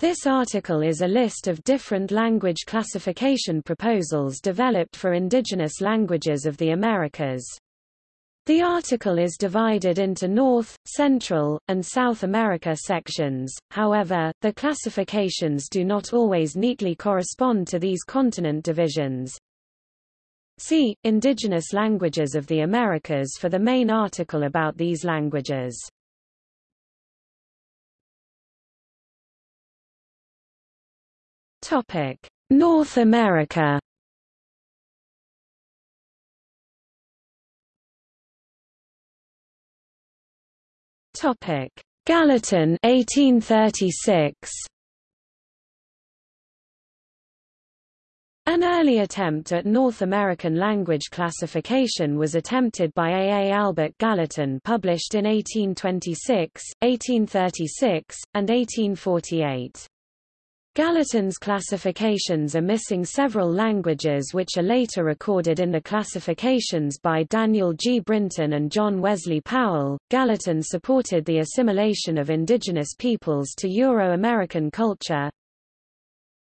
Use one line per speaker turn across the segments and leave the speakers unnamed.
This article is a list of different language classification proposals developed for indigenous languages of the Americas. The article is divided into North, Central, and South America sections, however, the classifications do not always neatly correspond to these continent divisions. See, Indigenous Languages of the Americas for the main article about these languages. Topic: North America. Topic: Gallatin 1836. An early attempt at North American language classification was attempted by A. A. Albert Gallatin published in 1826, 1836, and 1848. Gallatin's classifications are missing several languages which are later recorded in the classifications by Daniel G. Brinton and John Wesley Powell. Gallatin supported the assimilation of indigenous peoples to Euro-American culture.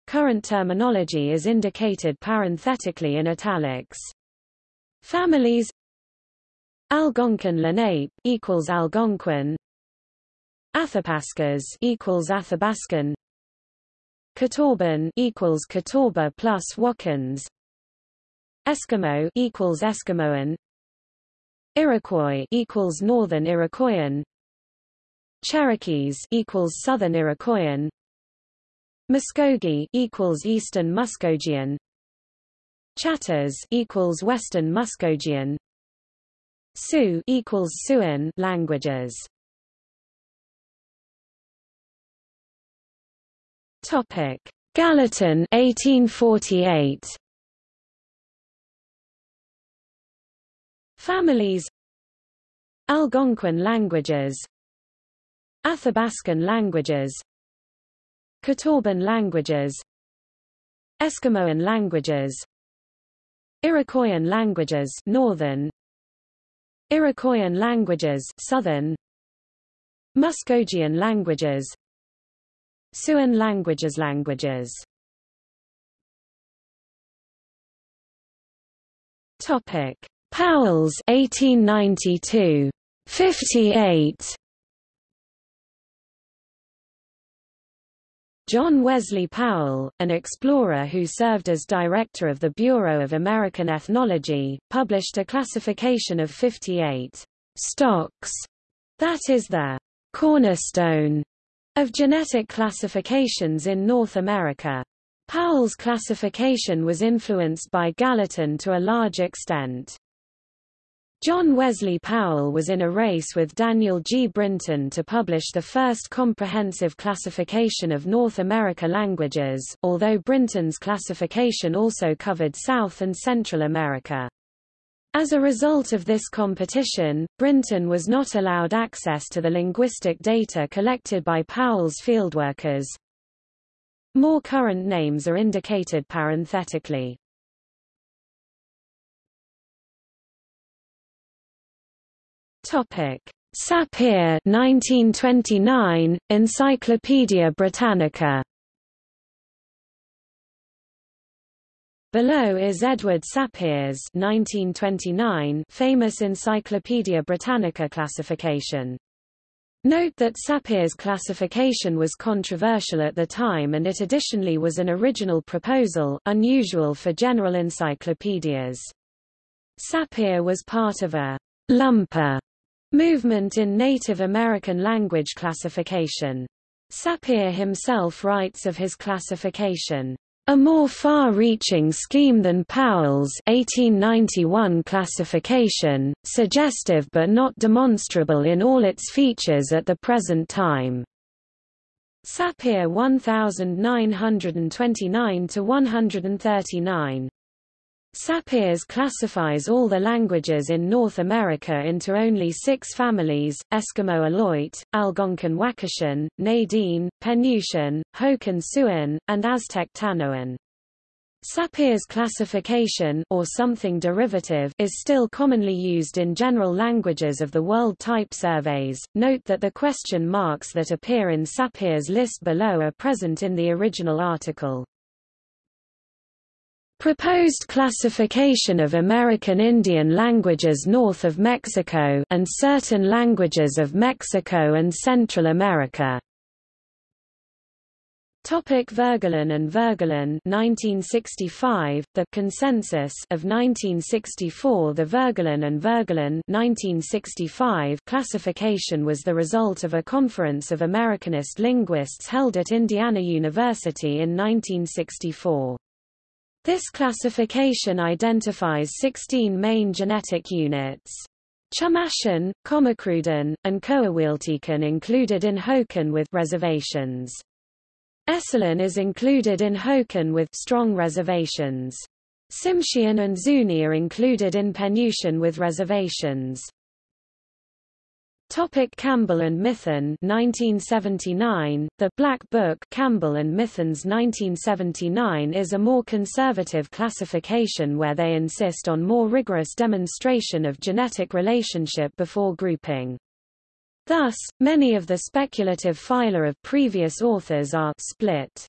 Current terminology is indicated parenthetically in italics. Families Algonquin Lenape equals Algonquin Athabascas equals Athabascan Catawban equals Catawba plus Wakans. Eskimo equals Eskimoan. Iroquois equals Northern Iroquoian. Cherokees equals Southern Iroquoian. Muskogee equals Eastern Muskogean. Chatters equals Western Muskogean. Sioux equals Siouan languages. Topic: Gallatin 1848. Families. Algonquin languages. Athabascan languages. Catawban languages. Eskimoan languages. Iroquoian languages Northern. Iroquoian languages Southern. Muskogean languages Siouan languages languages. Topic. Powell's 1892 58 John Wesley Powell, an explorer who served as director of the Bureau of American Ethnology, published a classification of 58 stocks, that is the cornerstone of genetic classifications in North America. Powell's classification was influenced by Gallatin to a large extent. John Wesley Powell was in a race with Daniel G. Brinton to publish the first comprehensive classification of North America languages, although Brinton's classification also covered South and Central America. As a result of this competition, Brinton was not allowed access to the linguistic data collected by Powell's fieldworkers. More current names are indicated parenthetically. Topic: Sapir 1929 Encyclopaedia Britannica Below is Edward Sapir's 1929 famous Encyclopaedia Britannica classification. Note that Sapir's classification was controversial at the time and it additionally was an original proposal, unusual for general encyclopedias. Sapir was part of a lumper movement in Native American language classification. Sapir himself writes of his classification. A more far-reaching scheme than Powell's 1891 classification, suggestive but not demonstrable in all its features at the present time. Sapir 1929-139 Sapirs classifies all the languages in North America into only six families, Eskimo Aleut, Algonquin Wakashan, Na-Dene, Penutian, Hokan Siouan, and Aztec Tanoan. Sapir's classification or something derivative is still commonly used in general languages of the world type surveys. Note that the question marks that appear in Sapir's list below are present in the original article. Proposed classification of American Indian languages north of Mexico and certain languages of Mexico and Central America. Topic Voegelin and Voegelin 1965 The Consensus of 1964 The Voegelin and Voegelin 1965 classification was the result of a conference of Americanist linguists held at Indiana University in 1964. This classification identifies 16 main genetic units. Chumashan, Comecrudan, and Coahuiltecan included in Hokan with reservations. Esselen is included in Hokan with strong reservations. Tsimshian and Zuni are included in Penutian with reservations. Topic Campbell and Mithun 1979 The Black Book Campbell and Mithun's 1979 is a more conservative classification where they insist on more rigorous demonstration of genetic relationship before grouping. Thus, many of the speculative phyla of previous authors are split.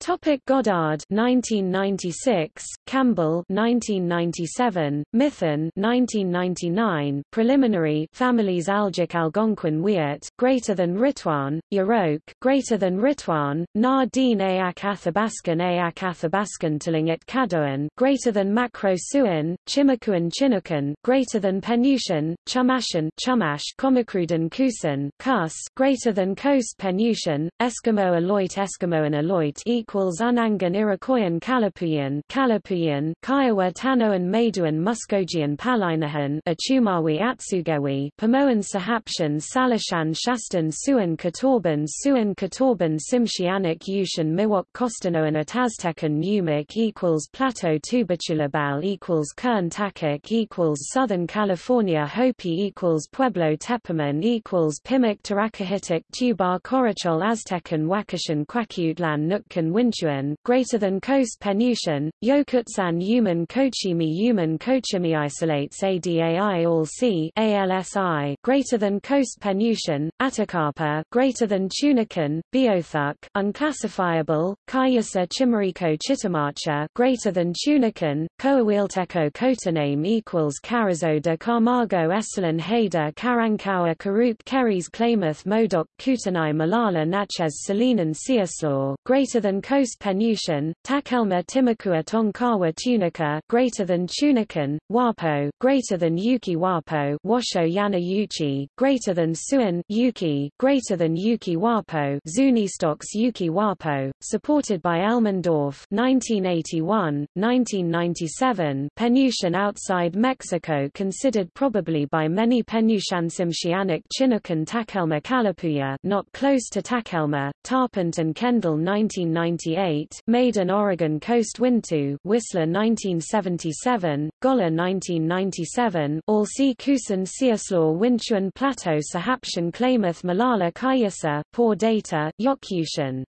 Topic Goddard 1996, Campbell 1997, Mithun 1999, preliminary families Algic Algonquin Wiyot greater than Ritwan, Yurok greater than Ritwan, Na Din Eyak Athabaskan Eyak Athabaskan Tlingit Caddoan greater than Macro Siouan, Chimakuan Chinookan greater than Penutian, Chumashan Chumash Comecrudan Kusan Coos greater than Coast Penutian, Eskimo Aleut Eskimoan Aleut equal equals Unangan Iroquoian Kalapuyan Kalapuyan Kiowa Tanoan Maiduan Muskogean Palaihnihan Achumawi Atsugewi Pomoan Sahaptian Salishan Shastan Siouan Catawban Siouan Catawban Tsimshianic Utian Miwok Costanoan Uto-Aztecan Numic equals Plateau Tubatulabal equals Kern Takic equals Southern California Hopi equals Pueblo Tepiman equals Pimic Taracahitic Tubar Corachol Aztecan Wakashan Kwakiutlan Nootkan Wintuan, greater than Coast Penutian, Yokutsan Yuman Kochimi. Yuman Kochimi isolates ADAI all C ALSI, greater than Coast Penutian, Atakapa, greater than Tunican, Beothuk, unclassifiable, Cayuse Chimariko Chitimacha, greater than Tunican, Coahuilteco Cotoname equals Carrizo de Camargo Esalen Haida Karankawa Karuk Keres Klamath Modoc Kootenai Molala Natchez Salinan Siuslaw, greater than Coast Penutian, Takelma Timucua Tonkawa Tunica greater than Tunican, Wappo, greater than Yuki Wappo Washo Yana Yuchi, greater than Siouan Yuki, greater than Yuki Wappo Zunistox Yuki Wappo, supported by Elmendorf 1981, 1997 Penutian outside Mexico considered probably by many Penutian-Tsimshianic Chinookan Takelma Kalapuya not close to Takelma, Tarpent and Kendall 1990 1998, Maiden Oregon Coast Wintu Whistler 1977, Golla 1997, Alsi Kusan Siuslaw Wintuan Plateau Sahaptian Klamath Molala Cayuse Poor data, Yokyushan.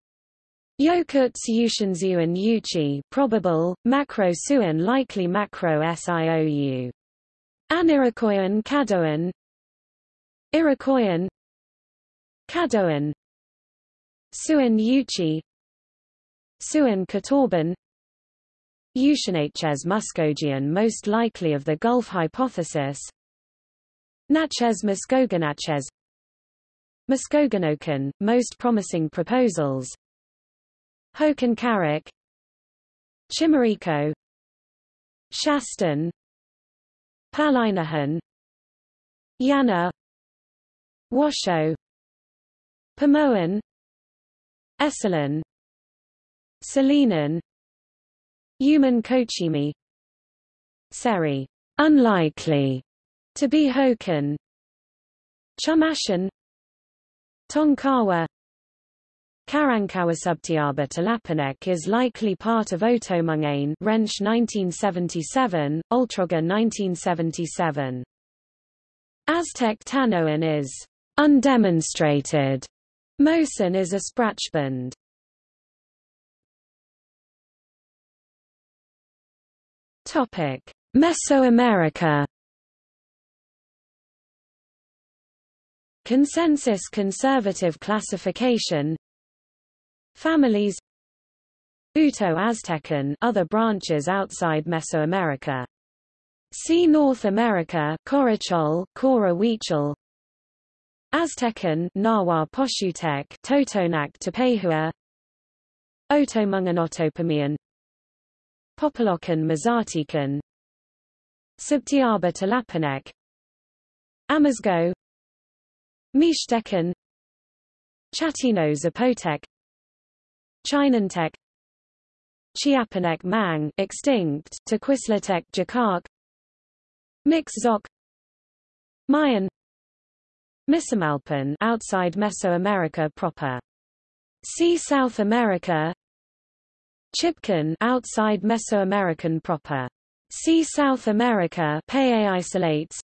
Yokuts Yushanzuan Yuchi probable, Macro Siouan likely Macro Siou. Anirikoyan Caddoan Iroquoian Caddoan Siouan Yuchi Siouan Catawban Eushanaches Muskogean most likely of the Gulf hypothesis. Natchez Muskoganaches Muskoganokan, most promising proposals. Hokan Karak Chimariko Shastan Palaihnihan Yana Washo Pomoan Esselen Salinan Yuman Kochimi. Seri. Unlikely. To be Hokan Chumashan Tonkawa. Karankawa Subtiaba Tlapanec is likely part of Oto-Manguean Rensch 1977, Oltrogge 1977. Aztec Tanoan is undemonstrated. Mosan is a Sprachbund. Topic: Mesoamerica. Consensus conservative classification. Families. Uto-Aztecan other branches outside Mesoamerica. See North America Corachol, Cora Huichol Aztecan Nahua Pochutec Totonac Tepehua Otomunganotopomian Popolocan Mazatecan Subtiaba Tlapanec Amazigh Mixtecan Chatino Zapotec Chinantec Chiapanec Mang extinct Tequislatec Jacarc Mixe-Zoque. Mayan. Misumalpan outside Mesoamerica proper. See South America Chibchan outside Mesoamerican proper. See South America Pei isolates.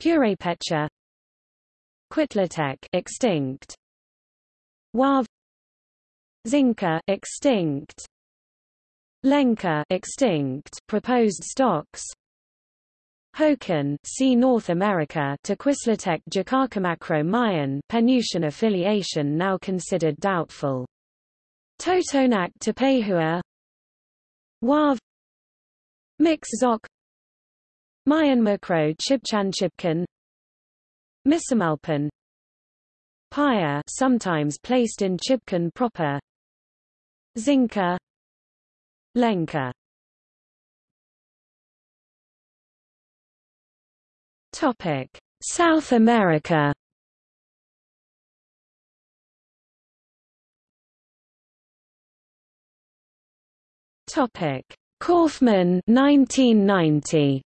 Purepecha Cuitlatec extinct. Wav Xinca extinct. Lenca extinct. Proposed stocks. Hokan see North America Tequislatec Jacarcamacro Mayan Penutian affiliation now considered doubtful. Totonac Tepehua Wav. Mix Macro Chibchan Chibcan Misumalpan. Paya sometimes placed in Chibchan proper. Xinca Lenca Topic: South America. Topic: Kaufman 1990.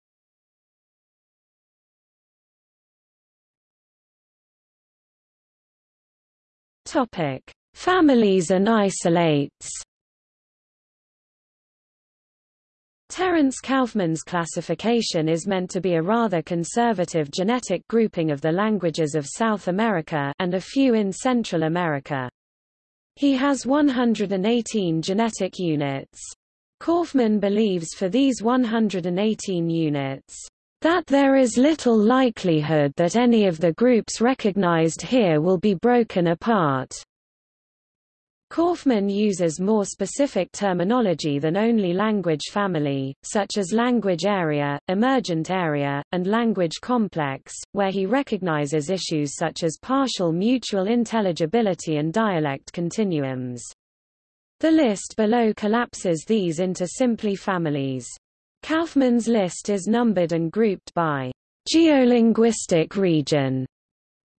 Topic: Families and isolates. Terence Kaufman's classification is meant to be a rather conservative genetic grouping of the languages of South America and a few in Central America. He has 118 genetic units. Kaufman believes for these 118 units, that there is little likelihood that any of the groups recognized here will be broken apart. Kaufman uses more specific terminology than only language family, such as language area, emergent area, and language complex, where he recognizes issues such as partial mutual intelligibility and dialect continuums. The list below collapses these into simply families. Kaufman's list is numbered and grouped by geolinguistic region.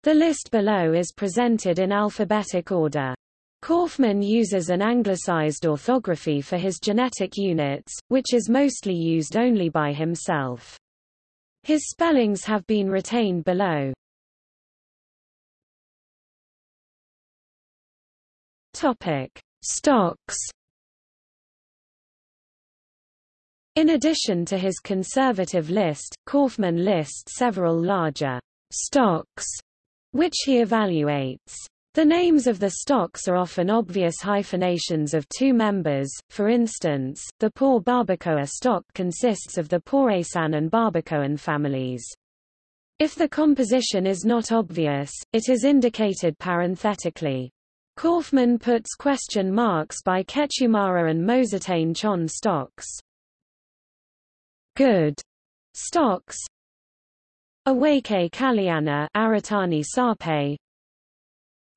The list below is presented in alphabetic order. Kaufman uses an anglicized orthography for his genetic units, which is mostly used only by himself. His spellings have been retained below. Topic: Stocks. In addition to his conservative list, Kaufman lists several larger stocks, which he evaluates. The names of the stocks are often obvious hyphenations of two members, for instance, the Poor Barbacoa stock consists of the Porasan and Barbacoan families. If the composition is not obvious, it is indicated parenthetically. Kaufman puts question marks by Quechumara and Mozartain Chon stocks. Good. Stocks. Awake Kaliana Aratani Sarpe.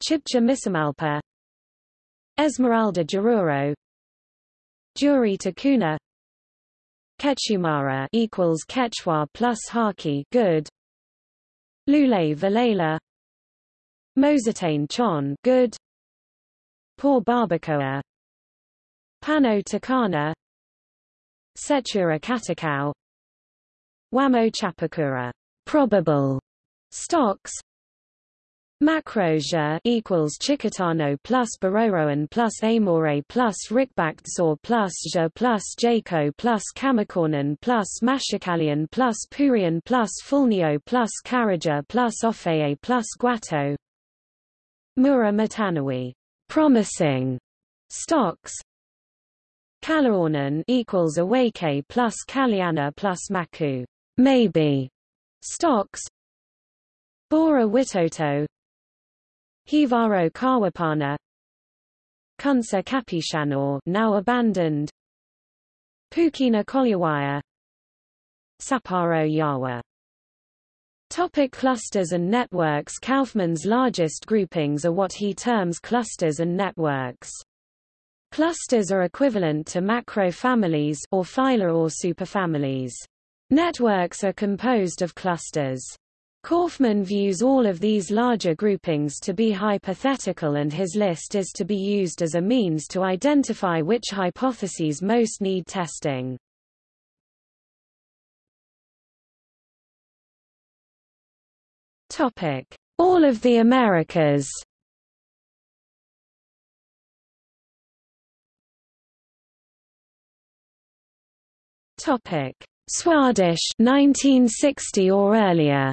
Chibcha Misamalpa Esmeralda Jaruro. Juri Takuna. Quechumara equals Quechua plus Haki good. Lule Valela. Mozartain Chon good Poor Barbacoa. Pano Takana. Setura Katakau. Wamo Chapakura. Probable. Stocks. Macrosia equals Chicotano plus Baroroan plus Amore plus Rikbaktsor plus Ja plus Jaco plus Kamakornan plus Mashikalian plus Purian plus Fulnio plus Karaja plus Ofeye plus Guato Mura Matanawi promising stocks Kalaornan equals Awake plus Kaliana plus Maku. Maybe. Stocks. Bora Witoto. Hivaro Kawapana. Kunsa Kapishanor now abandoned. Pukina Kolyawaya. Saparo Yawa Topic clusters and networks Kaufman's largest groupings are what he terms clusters and networks. Clusters are equivalent to macro families or phyla or superfamilies. Networks are composed of clusters. Kaufman views all of these larger groupings to be hypothetical and his list is to be used as a means to identify which hypotheses most need testing. Topic: All of the Americas. Topic: Swadesh 1960 or earlier.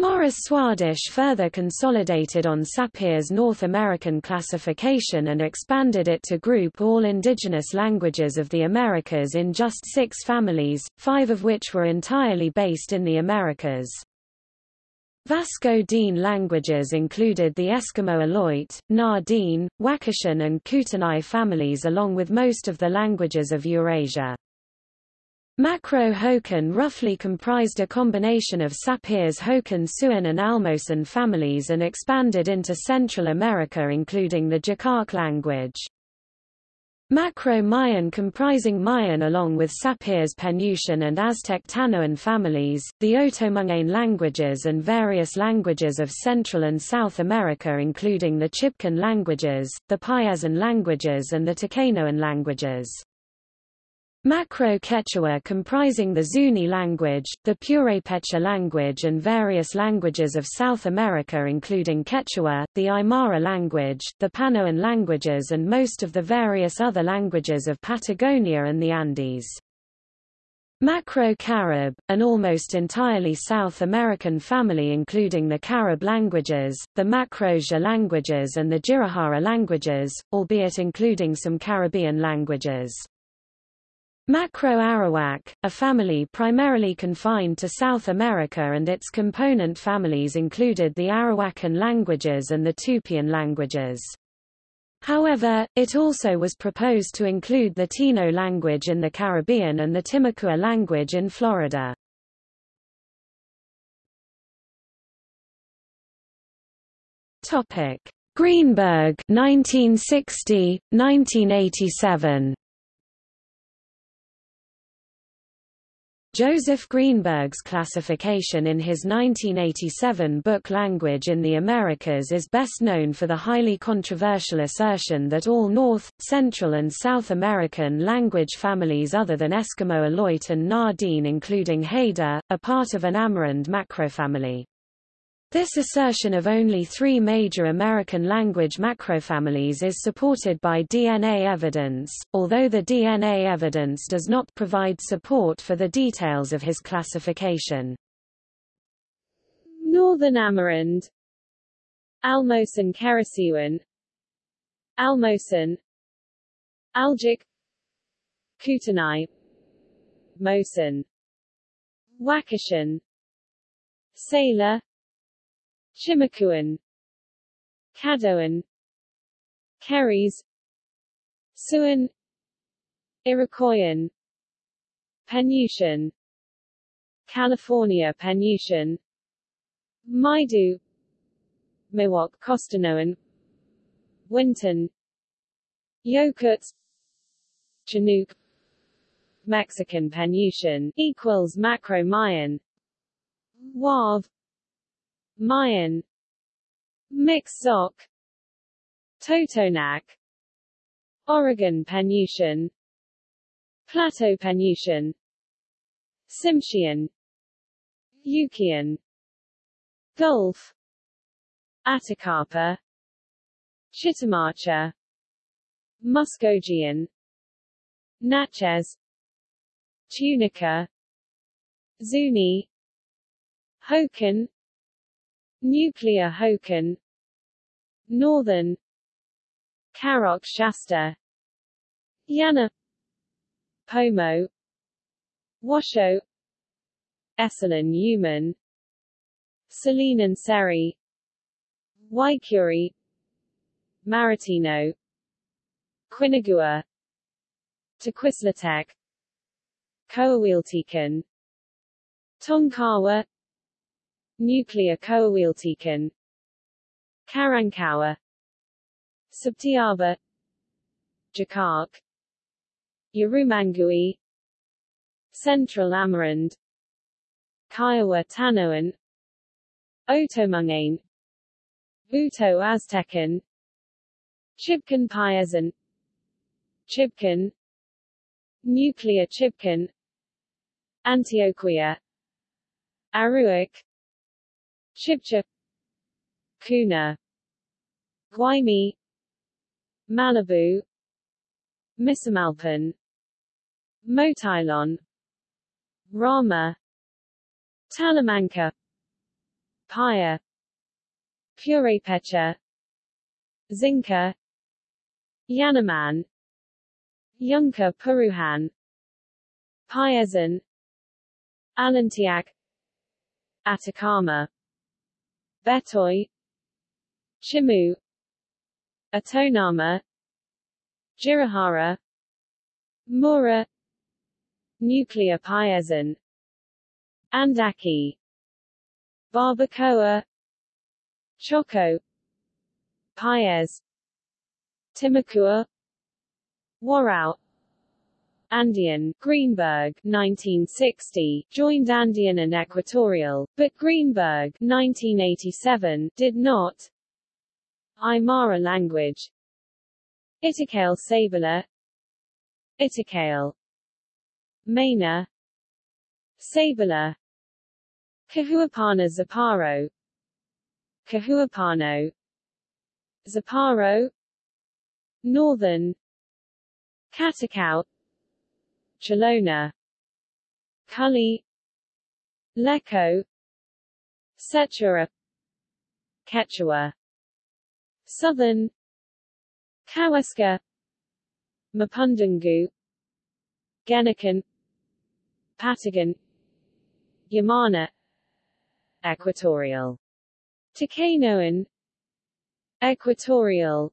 Morris Swadesh further consolidated on Sapir's North American classification and expanded it to group all indigenous languages of the Americas in just six families, five of which were entirely based in the Americas. Vasco-Dene languages included the Eskimo Aleut, Na Wakashan and Kootenai families along with most of the languages of Eurasia. Macro-Hokan roughly comprised a combination of Sapir's Hokan Siouan and Almosan families and expanded into Central America including the Jikak language. Macro-Mayan comprising Mayan along with Sapir's Penutian and Aztec Tanoan families, the Oto-Manguean languages and various languages of Central and South America including the Chibcha languages, the Payesan languages and the Takenoan languages. Macro-Quechua comprising the Zuni language, the Purepecha language and various languages of South America including Quechua, the Aymara language, the Panoan languages and most of the various other languages of Patagonia and the Andes. Macro-Carib, an almost entirely South American family including the Carib languages, the Macro-Ja languages and the Jirahara languages, albeit including some Caribbean languages. Macro-Arawak, a family primarily confined to South America and its component families included the Arawakan languages and the Tupian languages. However, it also was proposed to include the Taíno language in the Caribbean and the Timucua language in Florida. Greenberg 1960 1987 Joseph Greenberg's classification in his 1987 book Language in the Americas is best known for the highly controversial assertion that all North, Central and South American language families other than Eskimo Aleut and Na-Dene including Haida, are part of an Amerind macrofamily. This assertion of only three major American language macrofamilies is supported by DNA evidence, although the DNA evidence does not provide support for the details of his classification.
Northern Amerind Almosan Keresiuan Almosan Algic Kootenai Mosan Wakashan Sailor Chimakuan. Caddoan Keres Siouan Iroquoian. Penutian California Penutian Maidu. Miwok Costanoan Wintun. Yokuts. Chinook. Mexican Penutian equals Macro Mayan Wav Mayan. Mixoc Totonac. Oregon Penutian Plateau Penutian Tsimshian. Yukian. Gulf. Atakapa Chitimacha Muskogean. Natchez. Tunica. Zuni. Hokan Nuclear Hokan Northern Karok Shasta Yana Pomo Washo Esselen Yuman Salinan Seri Waikuri Maritino Quinagua Tequislatec Coahuiltecan Tonkawa Nuclear Coahuiltecan. Karankawa. Subtiaba Jakark Urumangui Central Amerind. Kiowa Tanoan Oto-Manguean Uto Aztecan. Chibchan Payasan Chibchan Nuclear Chibchan Antioquia. Aruic Chibcha Kuna Guaymi Malibu Misumalpan Motilon Rama Talamanca Paya Purepecha Xinca Yanaman Yunka Puruhan Payazan Alantiac Atacama Betoy Chimu. Atonama. Jirahara Mura. Nuclear Andaki. Barbacoa. Choco. Paez. Timucua Warau Andean, Greenberg 1960, joined Andean and Equatorial, but Greenberg 1987, did not. Aymara language. Itikale Sabala Itikale. Maina. Sabala Cahuapana Zaparo. Cahuapano Zaparo. Northern. Catacao Chalona Cully Lecco. Setura Quechua. Southern. Kawaska Mapundungu. Genican Patagon. Yamana. Equatorial. Takanoan Equatorial.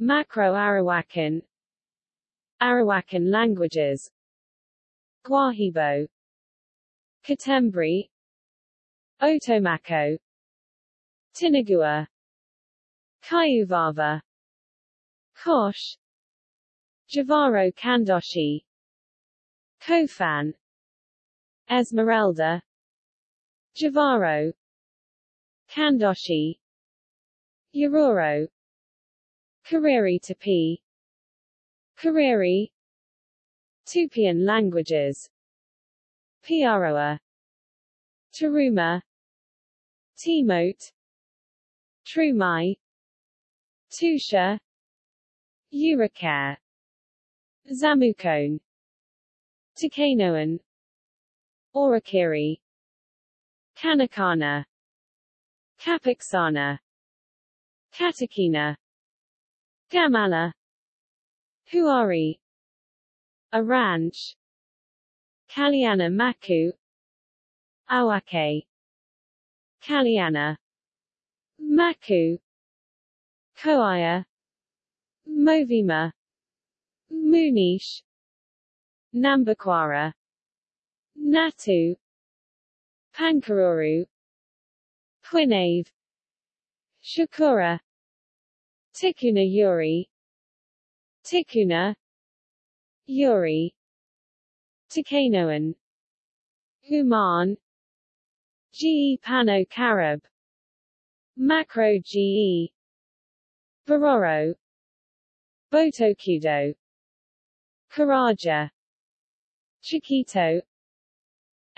Macro-Arawakan Arawakan languages. Guahibo. Katembri. Otomaco Tinagua Kayuvava Kosh. Javaro Kandoshi. Kofan. Esmeralda. Javaro Kandoshi. Yororo. Kariri Tupi Kariri Tupian languages. Piaroa. Taruma. Timote Trumai. Tusha. Uricare Zamukone. Takanoan Orikiri Kanakana. Kapiksana Katakina. Gamala Huari A ranch Kaliana Maku Awake Kaliana Maku Koaya Movima Munish Nambikwara Natu Pankaruru Quinave Shakura Tikuna Yuri Tikuna Yuri Tikanoan Human GE Pano Carib Macro GE Bororo Botocudo Karaja Chiquito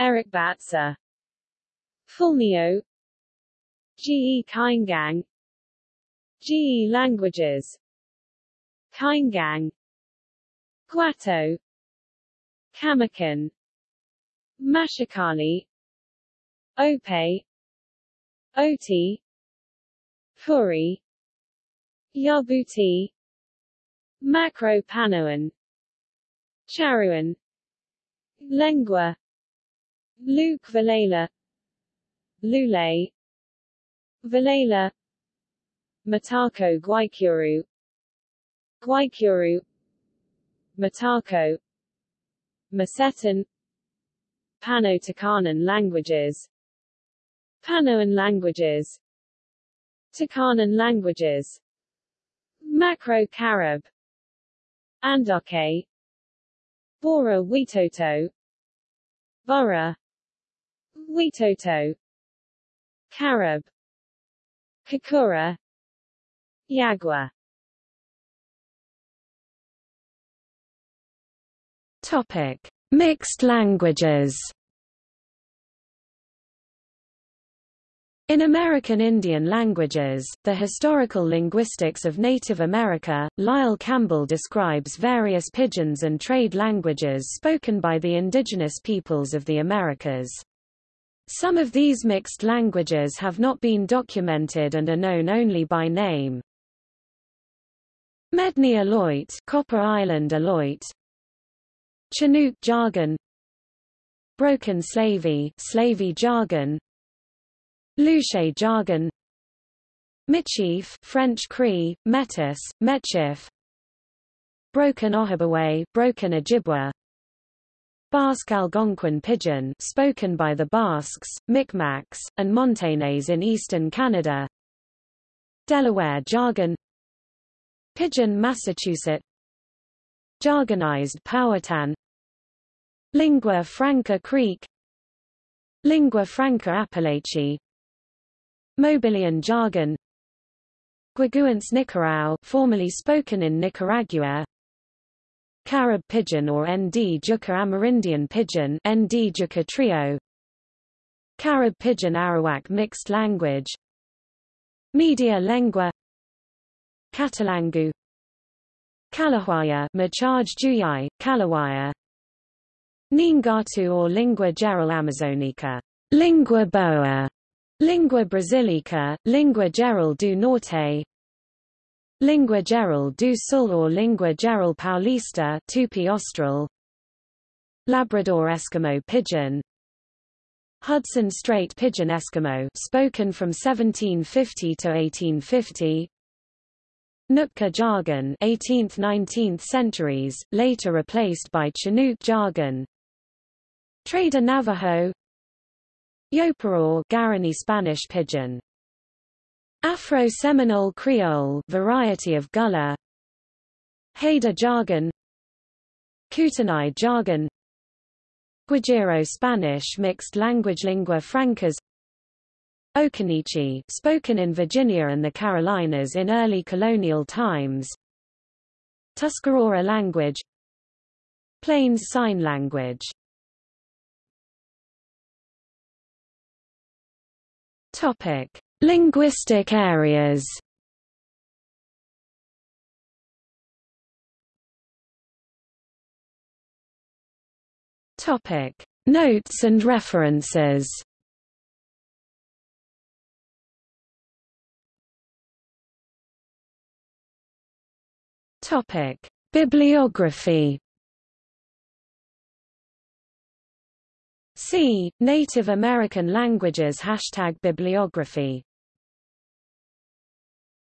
Eric Batsa Fulnio GE Kaingang GE languages Kaingang. Guato Kamakan. Mashakali Ope Oti. Puri. Yabuti. Macro-Panoan Charruan Lengua. Luke Valela Lule Valela Matako Guaycuru Guaycuru Matako Masetan Pano-Takanan languages. Panoan languages. Takanan languages. Macro-Carib Andoke Bora Witoto. Bora Witoto. Carib Kakura. Yagua
Topic: Mixed languages. In American Indian languages, the historical linguistics of Native America, Lyle Campbell describes various pidgins and trade languages spoken by the indigenous peoples of the Americas. Some of these mixed languages have not been documented and are known only by name. Medni Aleut, Copper Island Aleut, Chinook jargon, Broken Slavey, Slavey jargon, Loucheux jargon Michif French Cree, Metis, Metchif Broken Ojibwe, Broken Ojibwa Basque Algonquin Pidgin spoken by the Basques, Micmacs, and Montagnais in eastern Canada Delaware jargon Pidgin Massachusetts Jargonized Powhatan Lingua Franca Creek. Lingua Franca Apalachee Mobilian jargon. Guaguance Nicarao formerly spoken in Nicaragua. Carib pidgin or Nd Juca Amerindian Pidgin Nd Juca Trio. Carib pidgin Arawak mixed language. Media Lengua. Catalangu. Kalawaya Macharge Juyai, Kalawaya Nheengatu or Lingua Geral Amazonica Lingua Boa. Lingua Brasilica, Lingua Geral do Norte. Lingua Geral do Sul or Lingua Geral Paulista Tupi Austral. Labrador Eskimo pidgin, Hudson Strait Pidgin Eskimo spoken from 1750 to 1850 Nootka jargon 18th–19th centuries, later replaced by Chinook jargon Trader Navajo. Yoparoo Guarani Spanish Pidgin Afro-Seminole Creole variety of Gullah Haida jargon. Kootenai jargon. Guajiro Spanish mixed language lingua francas. Occaneechi spoken in Virginia and the Carolinas in early colonial times. Tuscarora language. Plains Sign Language Topic: Linguistic areas. Topic: Notes and references. Topic: Bibliography. See, Native American languages Hashtag bibliography